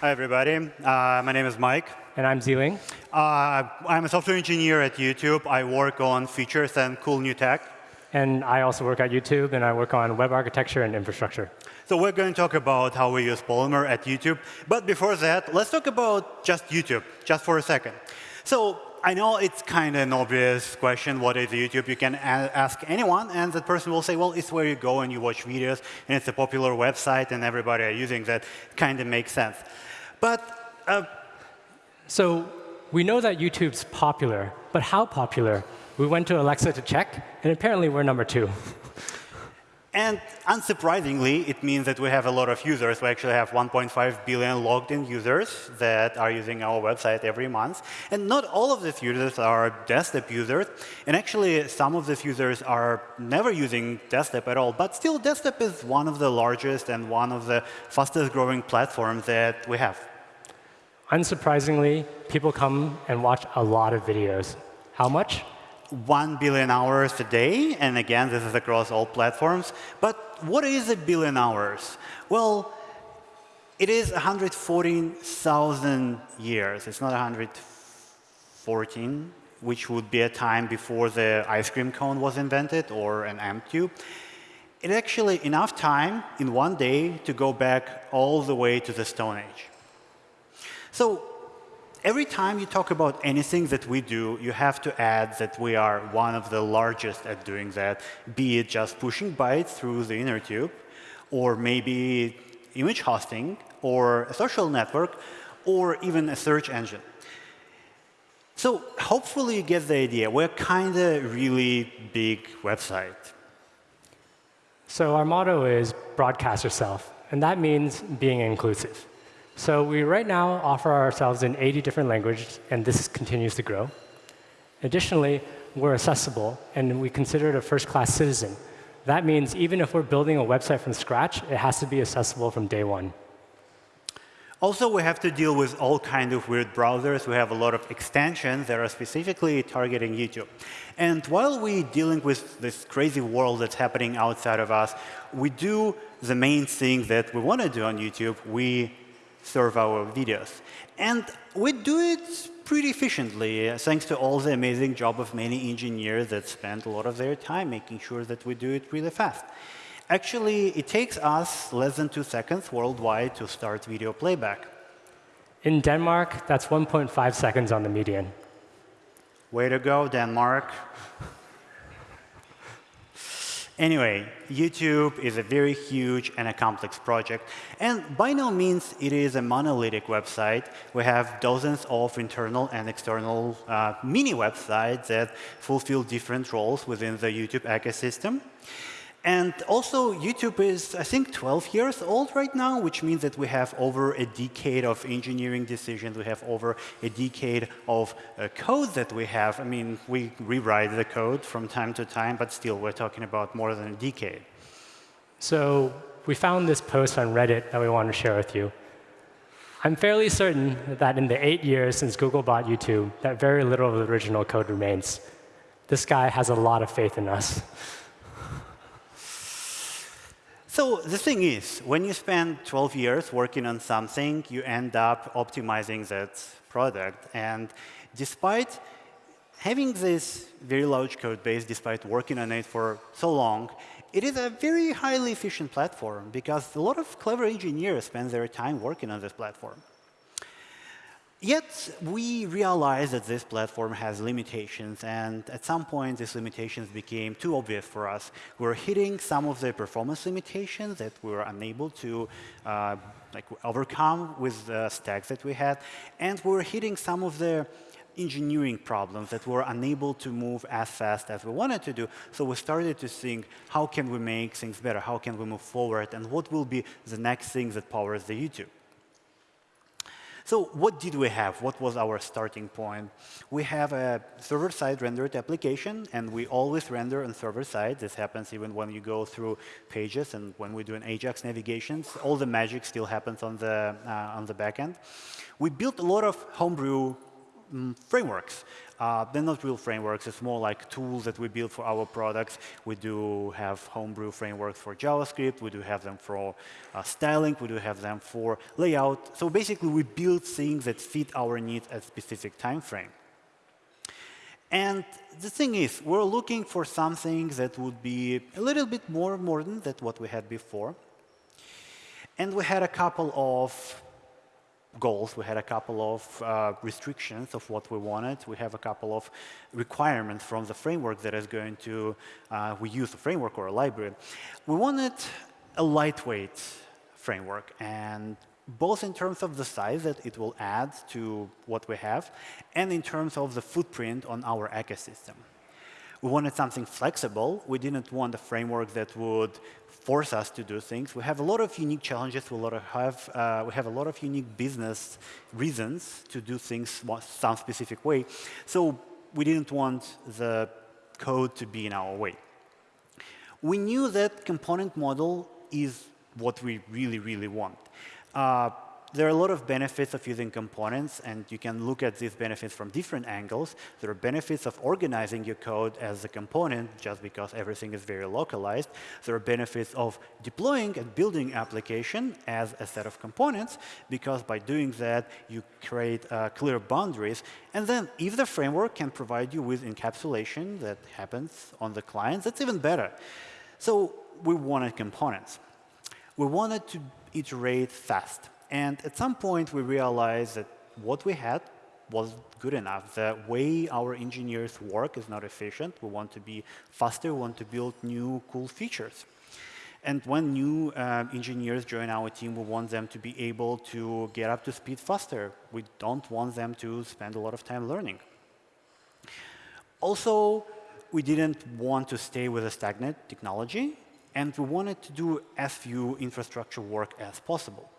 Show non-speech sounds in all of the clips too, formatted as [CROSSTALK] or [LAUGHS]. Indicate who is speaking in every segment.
Speaker 1: Hi, everybody. Uh, my name is Mike.
Speaker 2: And I'm Ziling.
Speaker 1: Uh, I'm a software engineer at YouTube. I work on features and cool new tech.
Speaker 2: And I also work at YouTube, and I work on web architecture and infrastructure.
Speaker 1: So we're going to talk about how we use Polymer at YouTube. But before that, let's talk about just YouTube, just for a second. So I know it's kind of an obvious question, what is YouTube? You can ask anyone, and that person will say, well, it's where you go and you watch videos, and it's a popular website, and everybody are using that. Kind of makes sense. But uh,
Speaker 2: so we know that YouTube's popular, but how popular? We went to Alexa to check, and apparently we're number two. [LAUGHS]
Speaker 1: And unsurprisingly, it means that we have a lot of users. We actually have 1.5 billion logged in users that are using our website every month. And not all of these users are desktop users. And actually, some of these users are never using desktop at all. But still, desktop is one of the largest and one of the fastest growing platforms that we have.
Speaker 2: Unsurprisingly, people come and watch a lot of videos. How much?
Speaker 1: 1 billion hours a day. And again, this is across all platforms. But what is a billion hours? Well, it is 114,000 years. It's not 114, which would be a time before the ice cream cone was invented or an amp tube. It's actually enough time in one day to go back all the way to the Stone Age. So every time you talk about anything that we do, you have to add that we are one of the largest at doing that, be it just pushing bytes through the inner tube, or maybe image hosting, or a social network, or even a search engine. So hopefully you get the idea. We're kind of really big website.
Speaker 2: So our motto is broadcast yourself, and that means being inclusive. So we right now offer ourselves in 80 different languages, and this continues to grow. Additionally, we're accessible, and we consider it a first-class citizen. That means even if we're building a website from scratch, it has to be accessible from day one.
Speaker 1: Also, we have to deal with all kinds of weird browsers. We have a lot of extensions that are specifically targeting YouTube. And while we're dealing with this crazy world that's happening outside of us, we do the main thing that we want to do on YouTube. We serve our videos. And we do it pretty efficiently, uh, thanks to all the amazing job of many engineers that spend a lot of their time making sure that we do it really fast. Actually, it takes us less than two seconds worldwide to start video playback.
Speaker 2: In Denmark, that's 1.5 seconds on the median.
Speaker 1: Way to go, Denmark. [LAUGHS] Anyway, YouTube is a very huge and a complex project. And by no means it is a monolithic website. We have dozens of internal and external uh, mini websites that fulfill different roles within the YouTube ecosystem. And also, YouTube is, I think, 12 years old right now, which means that we have over a decade of engineering decisions. We have over a decade of uh, code that we have. I mean, we rewrite the code from time to time, but still, we're talking about more than a decade.
Speaker 2: So we found this post on Reddit that we want to share with you. I'm fairly certain that in the eight years since Google bought YouTube, that very little of the original code remains. This guy has a lot of faith in us. [LAUGHS]
Speaker 1: So the thing is, when you spend 12 years working on something, you end up optimizing that product. And despite having this very large code base, despite working on it for so long, it is a very highly efficient platform because a lot of clever engineers spend their time working on this platform. Yet, we realized that this platform has limitations, and at some point, these limitations became too obvious for us. We were hitting some of the performance limitations that we were unable to uh, like overcome with the stacks that we had, and we were hitting some of the engineering problems that we were unable to move as fast as we wanted to do. So we started to think, how can we make things better? How can we move forward? And what will be the next thing that powers the YouTube? So what did we have? What was our starting point? We have a server-side rendered application, and we always render on server-side. This happens even when you go through pages and when we do an Ajax navigations. All the magic still happens on the, uh, on the backend. We built a lot of homebrew um, frameworks. Uh, they're not real frameworks. It's more like tools that we build for our products. We do have homebrew frameworks for JavaScript. We do have them for uh, styling. We do have them for layout. So basically, we build things that fit our needs at specific time frame. And the thing is, we're looking for something that would be a little bit more modern than what we had before. And we had a couple of goals. We had a couple of uh, restrictions of what we wanted. We have a couple of requirements from the framework that is going to, uh, we use a framework or a library. We wanted a lightweight framework. And both in terms of the size that it will add to what we have, and in terms of the footprint on our ecosystem. We wanted something flexible. We didn't want a framework that would force us to do things. We have a lot of unique challenges. We, have, uh, we have a lot of unique business reasons to do things some specific way. So we didn't want the code to be in our way. We knew that component model is what we really, really want. Uh, there are a lot of benefits of using components, and you can look at these benefits from different angles. There are benefits of organizing your code as a component, just because everything is very localized. There are benefits of deploying and building application as a set of components, because by doing that, you create uh, clear boundaries. And then if the framework can provide you with encapsulation that happens on the client, that's even better. So we wanted components. We wanted to iterate fast. And at some point, we realized that what we had was good enough. The way our engineers work is not efficient. We want to be faster. We want to build new cool features. And when new uh, engineers join our team, we want them to be able to get up to speed faster. We don't want them to spend a lot of time learning. Also, we didn't want to stay with a stagnant technology and we wanted to do as few infrastructure work as possible.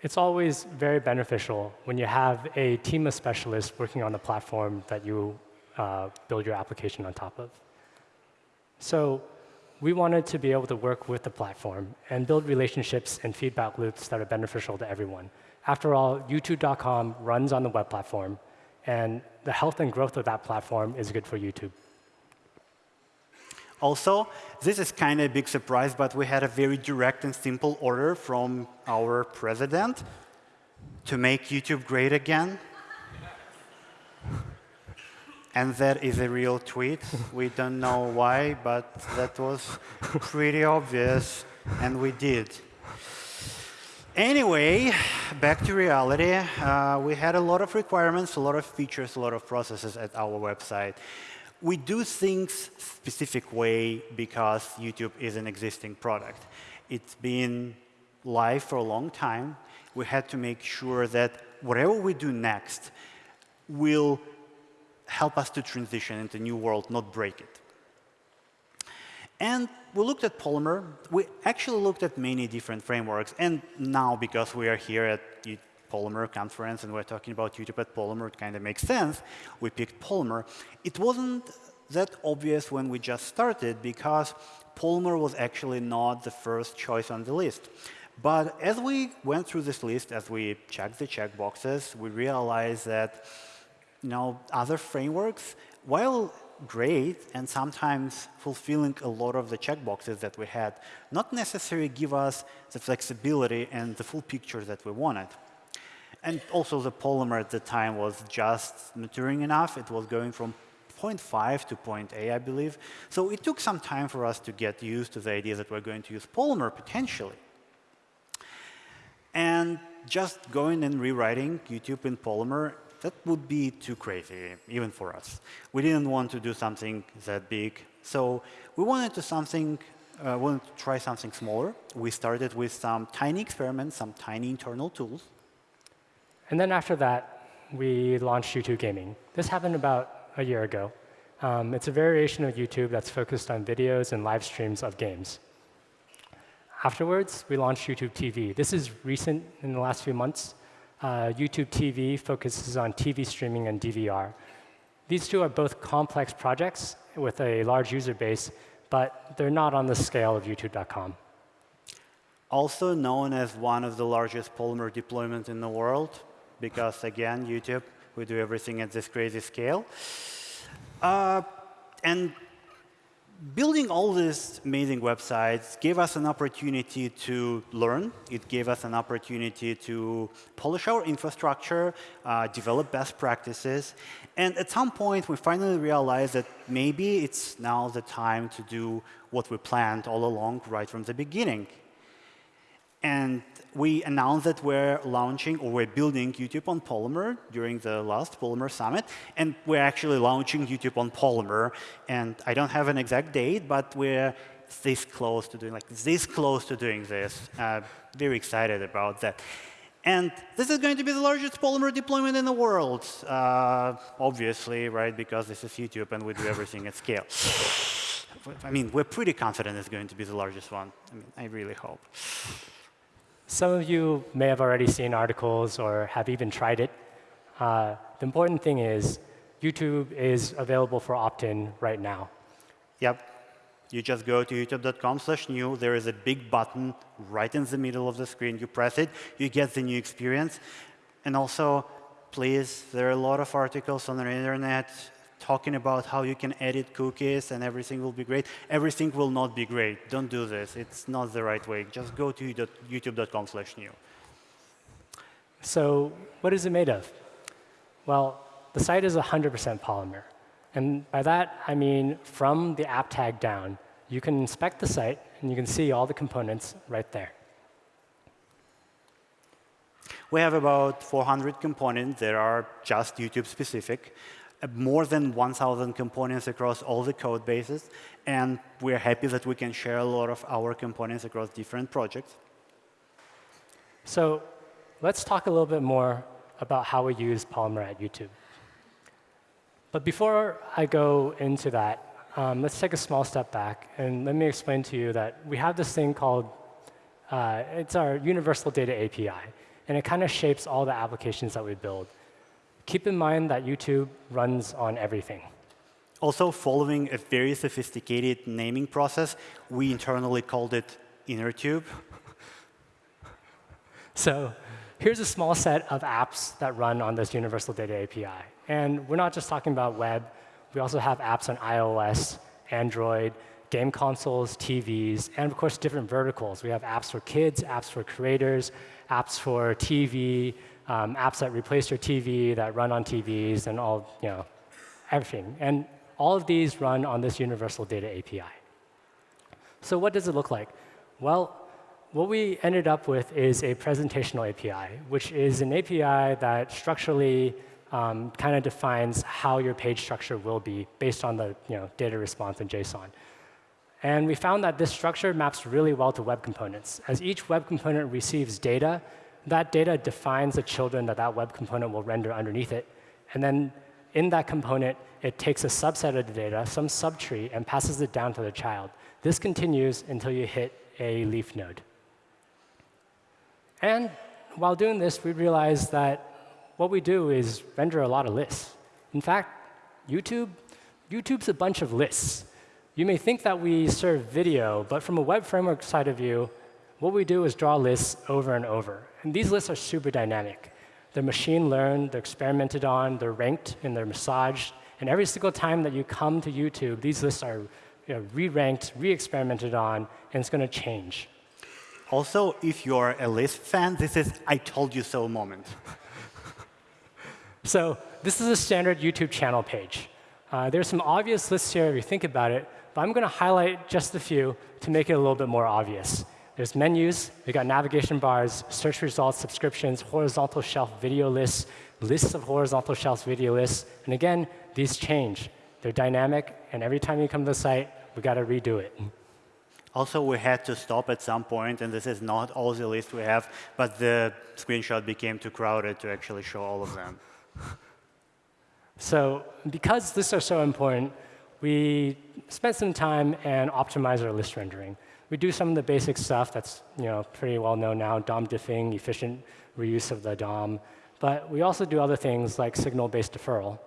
Speaker 2: It's always very beneficial when you have a team of specialists working on the platform that you uh, build your application on top of. So we wanted to be able to work with the platform and build relationships and feedback loops that are beneficial to everyone. After all, YouTube.com runs on the web platform, and the health and growth of that platform is good for YouTube.
Speaker 1: Also, this is kind of a big surprise, but we had a very direct and simple order from our president to make YouTube great again. and that is a real tweet. We don't know why, but that was pretty obvious, and we did. Anyway, back to reality. Uh, we had a lot of requirements, a lot of features, a lot of processes at our website we do things specific way because YouTube is an existing product. It's been live for a long time. We had to make sure that whatever we do next will help us to transition into a new world, not break it. And we looked at Polymer. We actually looked at many different frameworks. And now, because we are here at Polymer conference and we're talking about at Polymer, it kind of makes sense. We picked Polymer. It wasn't that obvious when we just started because Polymer was actually not the first choice on the list. But as we went through this list, as we checked the checkboxes, we realized that you know, other frameworks, while great and sometimes fulfilling a lot of the checkboxes that we had, not necessarily give us the flexibility and the full picture that we wanted. And also the polymer at the time was just maturing enough. It was going from 0.5 to 0.8, I believe. So it took some time for us to get used to the idea that we're going to use polymer potentially. And just going and rewriting YouTube in Polymer, that would be too crazy, even for us. We didn't want to do something that big. So we wanted to something, uh, wanted to try something smaller. We started with some tiny experiments, some tiny internal tools.
Speaker 2: And then after that, we launched YouTube Gaming. This happened about a year ago. Um, it's a variation of YouTube that's focused on videos and live streams of games. Afterwards, we launched YouTube TV. This is recent in the last few months. Uh, YouTube TV focuses on TV streaming and DVR. These two are both complex projects with a large user base, but they're not on the scale of YouTube.com.
Speaker 1: Also known as one of the largest Polymer deployments in the world, because again, YouTube, we do everything at this crazy scale. Uh, and building all these amazing websites gave us an opportunity to learn. It gave us an opportunity to polish our infrastructure, uh, develop best practices. And at some point, we finally realized that maybe it's now the time to do what we planned all along right from the beginning. And we announced that we're launching or we're building YouTube on Polymer during the last Polymer Summit. And we're actually launching YouTube on Polymer. And I don't have an exact date, but we're this close to doing like this close to doing this. Uh, very excited about that. And this is going to be the largest Polymer deployment in the world, uh, obviously, right? Because this is YouTube and we do everything at scale. I mean, we're pretty confident it's going to be the largest one. I mean, I really hope.
Speaker 2: Some of you may have already seen articles or have even tried it. Uh, the important thing is YouTube is available for opt-in right now.
Speaker 1: Yep. You just go to youtube.com slash new. There is a big button right in the middle of the screen. You press it, you get the new experience. And also, please, there are a lot of articles on the internet talking about how you can edit cookies and everything will be great. Everything will not be great. Don't do this. It's not the right way. Just go to youtube.com slash new.
Speaker 2: So what is it made of? Well, the site is 100% Polymer. And by that, I mean from the app tag down, you can inspect the site, and you can see all the components right there.
Speaker 1: We have about 400 components that are just YouTube specific more than 1,000 components across all the code bases. And we're happy that we can share a lot of our components across different projects.
Speaker 2: So let's talk a little bit more about how we use Polymer at YouTube. But before I go into that, um, let's take a small step back. And let me explain to you that we have this thing called, uh, it's our Universal Data API. And it kind of shapes all the applications that we build keep in mind that YouTube runs on everything.
Speaker 1: Also, following a very sophisticated naming process, we internally called it InnerTube. [LAUGHS]
Speaker 2: so here's a small set of apps that run on this Universal Data API. And we're not just talking about web. We also have apps on iOS, Android, game consoles, TVs, and of course, different verticals. We have apps for kids, apps for creators, apps for TV, um, apps that replace your TV, that run on TVs, and all, you know, everything. And all of these run on this Universal Data API. So what does it look like? Well, what we ended up with is a presentational API, which is an API that structurally um, kind of defines how your page structure will be based on the you know, data response in JSON. And we found that this structure maps really well to web components. As each web component receives data, that data defines the children that that web component will render underneath it. And then in that component, it takes a subset of the data, some subtree, and passes it down to the child. This continues until you hit a leaf node. And while doing this, we realized that what we do is render a lot of lists. In fact, YouTube, YouTube's a bunch of lists. You may think that we serve video, but from a web framework side of view, what we do is draw lists over and over. And these lists are super dynamic. They're machine learned, they're experimented on, they're ranked, and they're massaged. And every single time that you come to YouTube, these lists are you know, re-ranked, re-experimented on, and it's going to change.
Speaker 1: Also, if you're a list fan, this is I told you so moment. [LAUGHS]
Speaker 2: so this is a standard YouTube channel page. Uh, there's some obvious lists here if you think about it, but I'm going to highlight just a few to make it a little bit more obvious. There's menus, we got navigation bars, search results, subscriptions, horizontal shelf video lists, lists of horizontal shelf video lists. And again, these change. They're dynamic, and every time you come to the site, we got to redo it.
Speaker 1: Also, we had to stop at some point, and this is not all the list we have, but the screenshot became too crowded to actually show all of them.
Speaker 2: so because lists are so important, we spent some time and optimized our list rendering. We do some of the basic stuff that's you know, pretty well known now, DOM diffing, efficient reuse of the DOM. But we also do other things like signal-based deferral.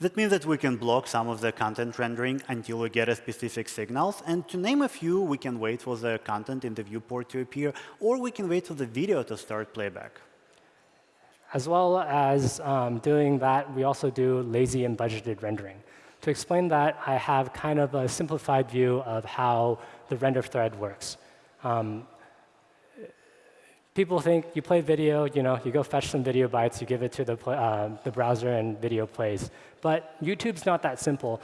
Speaker 1: That means that we can block some of the content rendering until we get a specific signals. And to name a few, we can wait for the content in the viewport to appear, or we can wait for the video to start playback.
Speaker 2: As well as um, doing that, we also do lazy and budgeted rendering. To explain that, I have kind of a simplified view of how the render thread works. Um, people think you play video, you know, you go fetch some video bytes, you give it to the, uh, the browser, and video plays. But YouTube's not that simple.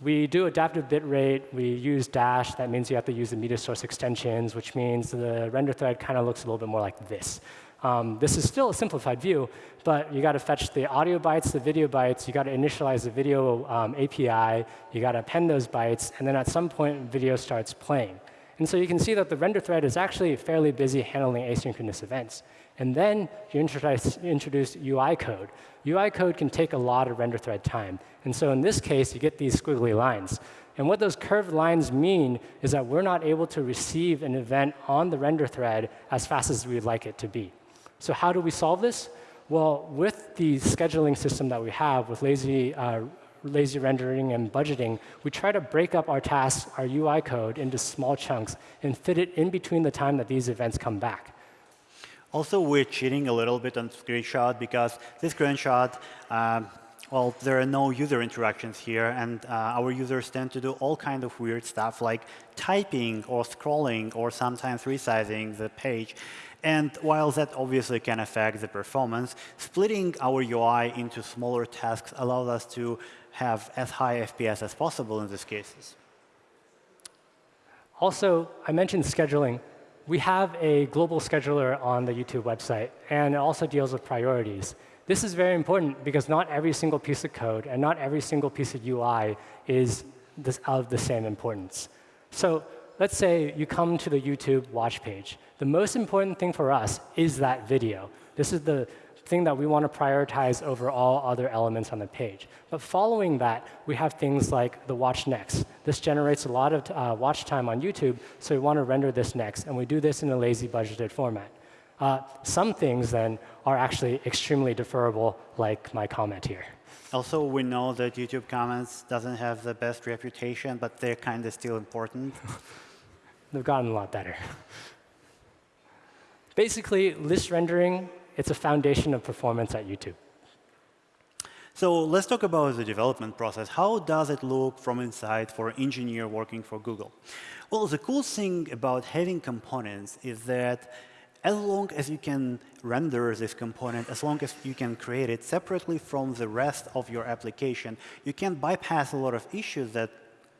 Speaker 2: We do adaptive bitrate. We use Dash. That means you have to use the media source extensions, which means the render thread kind of looks a little bit more like this. Um, this is still a simplified view, but you got to fetch the audio bytes, the video bytes. You got to initialize the video um, API. You got to append those bytes, and then at some point, video starts playing. And so you can see that the render thread is actually fairly busy handling asynchronous events. And then you introduce, introduce UI code. UI code can take a lot of render thread time. And so in this case, you get these squiggly lines. And what those curved lines mean is that we're not able to receive an event on the render thread as fast as we'd like it to be. So how do we solve this? Well, with the scheduling system that we have with lazy, uh, lazy rendering and budgeting, we try to break up our tasks, our UI code, into small chunks and fit it in between the time that these events come back.
Speaker 1: Also, we're cheating a little bit on screenshot because this screenshot, um, well, there are no user interactions here, and uh, our users tend to do all kind of weird stuff like typing or scrolling or sometimes resizing the page. And while that obviously can affect the performance, splitting our UI into smaller tasks allows us to have as high FPS as possible in these cases.
Speaker 2: Also, I mentioned scheduling we have a global scheduler on the YouTube website, and it also deals with priorities. This is very important because not every single piece of code and not every single piece of UI is this, of the same importance. So let's say you come to the YouTube watch page. The most important thing for us is that video. This is the thing that we want to prioritize over all other elements on the page. But following that, we have things like the watch next. This generates a lot of uh, watch time on YouTube, so we want to render this next. And we do this in a lazy budgeted format. Uh, some things, then, are actually extremely deferrable, like my comment here.
Speaker 1: Also, we know that YouTube comments doesn't have the best reputation, but they're kind of still important. [LAUGHS]
Speaker 2: They've gotten a lot better. Basically, list rendering it's a foundation of performance at YouTube.
Speaker 1: So let's talk about the development process. How does it look from inside for an engineer working for Google? Well, the cool thing about having components is that as long as you can render this component, as long as you can create it separately from the rest of your application, you can bypass a lot of issues that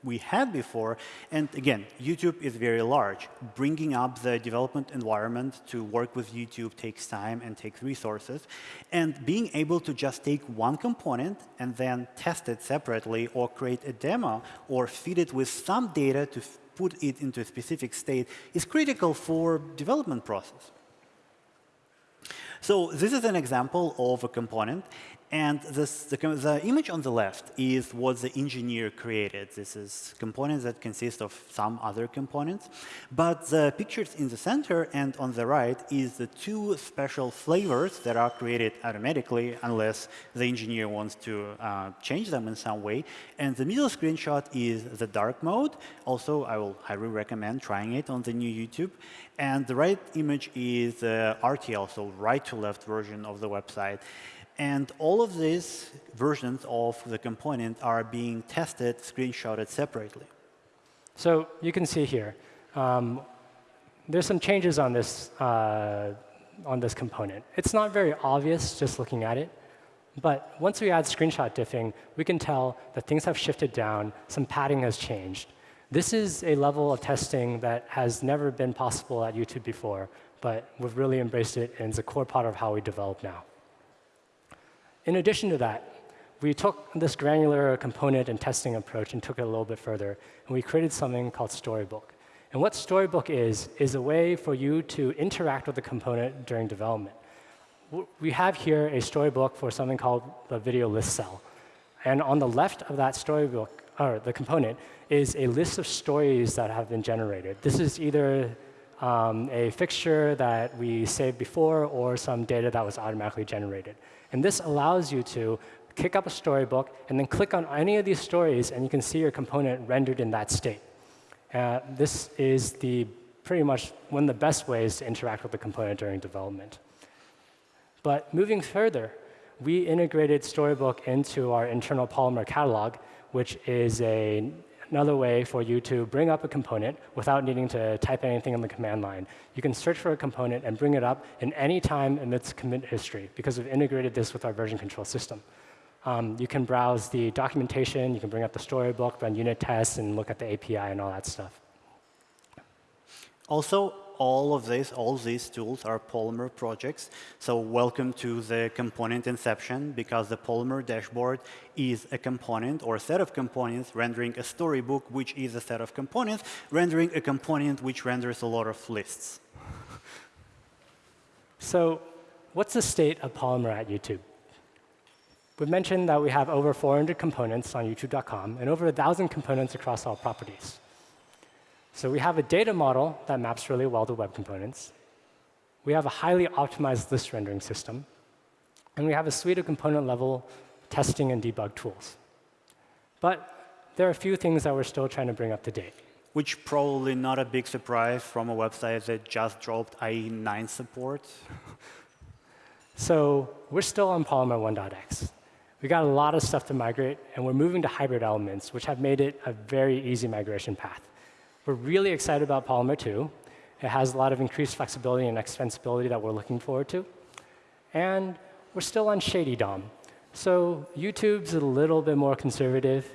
Speaker 1: we had before. And again, YouTube is very large. Bringing up the development environment to work with YouTube takes time and takes resources. And being able to just take one component and then test it separately or create a demo or feed it with some data to put it into a specific state is critical for development process. So this is an example of a component. And this, the, the, image on the left is what the engineer created. This is components that consist of some other components. But the pictures in the center and on the right is the two special flavors that are created automatically unless the engineer wants to uh, change them in some way. And the middle screenshot is the dark mode. Also, I will highly recommend trying it on the new YouTube. And the right image is the RTL, so right to left version of the website. And all of these versions of the component are being tested, screenshotted separately.
Speaker 2: So you can see here, um, there's some changes on this, uh, on this component. It's not very obvious just looking at it. But once we add screenshot diffing, we can tell that things have shifted down, some padding has changed. This is a level of testing that has never been possible at YouTube before, but we've really embraced it, and it's a core part of how we develop now. In addition to that, we took this granular component and testing approach and took it a little bit further, and we created something called Storybook. And what Storybook is, is a way for you to interact with the component during development. We have here a storybook for something called the video list cell. And on the left of that storybook, or the component, is a list of stories that have been generated. This is either um, a fixture that we saved before or some data that was automatically generated. And this allows you to kick up a storybook and then click on any of these stories, and you can see your component rendered in that state. Uh, this is the pretty much one of the best ways to interact with the component during development. But moving further, we integrated Storybook into our internal Polymer catalog, which is a, another way for you to bring up a component without needing to type anything in the command line. You can search for a component and bring it up in any time amidst commit history because we've integrated this with our version control system. Um, you can browse the documentation, you can bring up the storybook, run unit tests, and look at the API and all that stuff.
Speaker 1: Also, all of this, all these tools are Polymer projects. So welcome to the component inception, because the Polymer dashboard is a component or a set of components rendering a storybook, which is a set of components, rendering a component which renders a lot of lists.
Speaker 2: So what's the state of Polymer at YouTube? We've mentioned that we have over 400 components on youtube.com and over 1,000 components across all properties. So we have a data model that maps really well to web components. We have a highly optimized list rendering system. And we have a suite of component-level testing and debug tools. But there are a few things that we're still trying to bring up to date.
Speaker 1: Which probably not a big surprise from a website that just dropped IE9 support. [LAUGHS]
Speaker 2: so we're still on Polymer 1.x. We got a lot of stuff to migrate, and we're moving to hybrid elements, which have made it a very easy migration path. We're really excited about Polymer 2. It has a lot of increased flexibility and extensibility that we're looking forward to. And we're still on Shady DOM. So YouTube's a little bit more conservative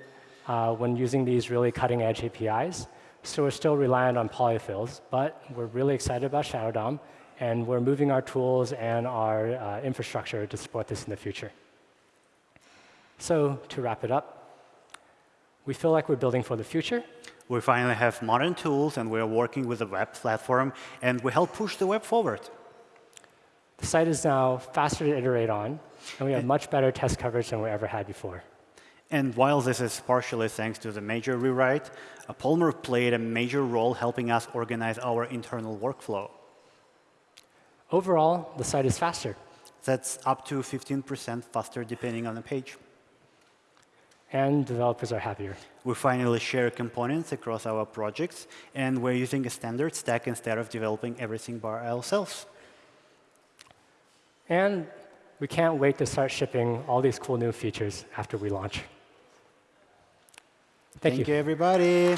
Speaker 2: uh, when using these really cutting-edge APIs. So we're still reliant on polyfills, but we're really excited about Shadow DOM, and we're moving our tools and our uh, infrastructure to support this in the future. So to wrap it up, we feel like we're building for the future.
Speaker 1: We finally have modern tools, and we're working with the web platform, and we help push the web forward.
Speaker 2: The site is now faster to iterate on, and we have much better test coverage than we ever had before.
Speaker 1: And while this is partially thanks to the major rewrite, Polymer played a major role helping us organize our internal workflow.
Speaker 2: Overall, the site is faster.
Speaker 1: That's up to 15% faster depending on the page
Speaker 2: and developers are happier.
Speaker 1: We finally share components across our projects, and we're using a standard stack instead of developing everything by ourselves.
Speaker 2: And we can't wait to start shipping all these cool new features after we launch.
Speaker 1: Thank, Thank you. you, everybody.